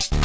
you.